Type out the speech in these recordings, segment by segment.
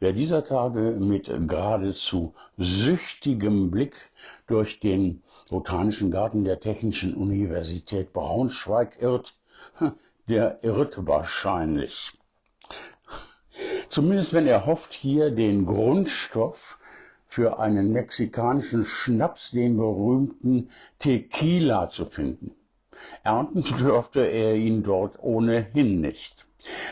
Wer dieser Tage mit geradezu süchtigem Blick durch den Botanischen Garten der Technischen Universität Braunschweig irrt, der irrt wahrscheinlich. Zumindest wenn er hofft, hier den Grundstoff für einen mexikanischen Schnaps, den berühmten Tequila, zu finden. Ernten dürfte er ihn dort ohnehin nicht.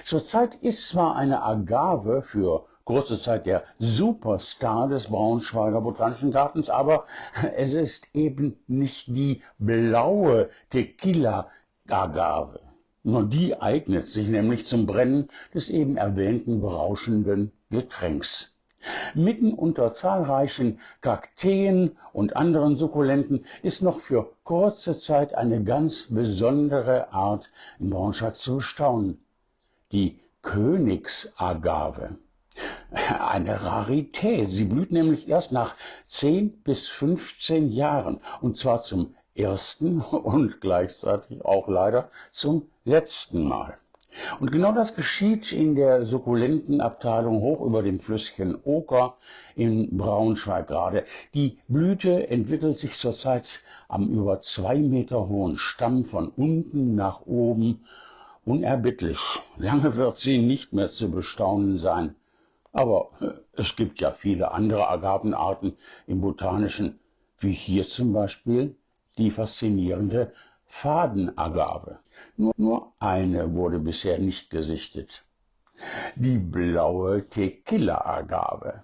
Zurzeit ist zwar eine Agave für kurze Zeit der Superstar des Braunschweiger Botanischen Gartens, aber es ist eben nicht die blaue Tequila-Agave. Nur die eignet sich nämlich zum Brennen des eben erwähnten berauschenden Getränks. Mitten unter zahlreichen Kakteen und anderen Sukkulenten ist noch für kurze Zeit eine ganz besondere Art in Braunschweig zu staunen. Die Königsagave eine Rarität. Sie blüht nämlich erst nach 10 bis 15 Jahren und zwar zum ersten und gleichzeitig auch leider zum letzten Mal. Und genau das geschieht in der Sukkulentenabteilung hoch über dem Flüsschen Oker in Braunschweig gerade. Die Blüte entwickelt sich zurzeit am über zwei Meter hohen Stamm von unten nach oben unerbittlich. Lange wird sie nicht mehr zu bestaunen sein. Aber äh, es gibt ja viele andere Agavenarten im Botanischen, wie hier zum Beispiel die faszinierende Fadenagave. Nur, nur eine wurde bisher nicht gesichtet. Die blaue Tequila-Agave.